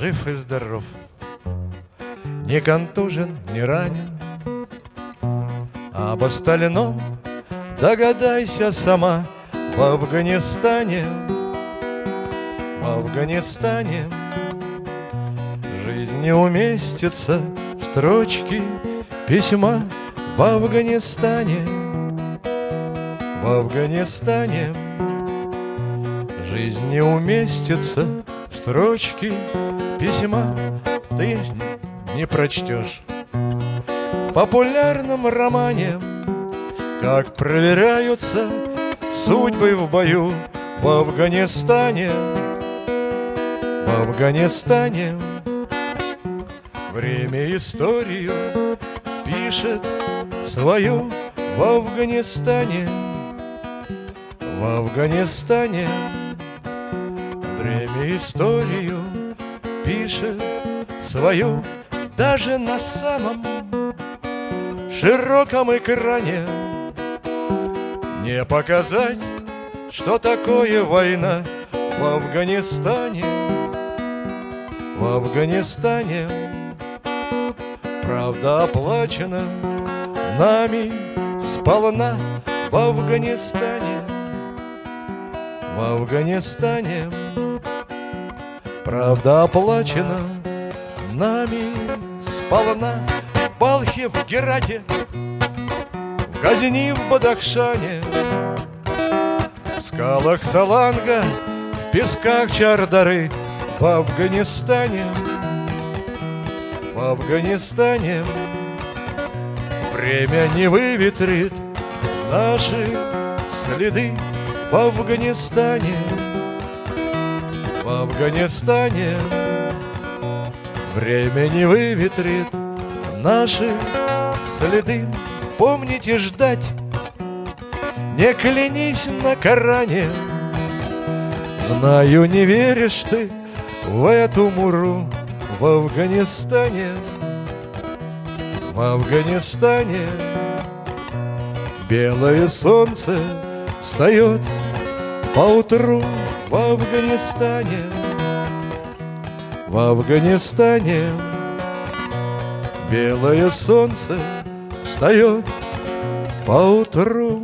жив и здоров, не контужен, не ранен. Об остальном догадайся сама в Афганистане. В Афганистане жизнь не уместится в строчки письма в Афганистане. В Афганистане жизнь не уместится строчки письма. Ты не прочтешь в популярном романе, как проверяются судьбы в бою в Афганистане. В Афганистане время историю пишет свою в Афганистане. В Афганистане время историю пишет свою даже на самом широком экране. Не показать, что такое война в Афганистане В Афганистане. Правда оплачена нами сполна в Афганистане В Афганистане Правда оплачена нами сполна. В Балхе, в Герате, в Газни, в Бадахшане. В скалах Саланга, в песках Чардары В Афганистане, в Афганистане. Время не выветрит наши следы в Афганистане, в Афганистане. Время не выветрит наши следы. Помните ждать, не клянись на Коране. Знаю, не веришь ты в эту муру В Афганистане, в Афганистане Белое солнце встает поутру в Афганистане в Афганистане Белое солнце встает поутру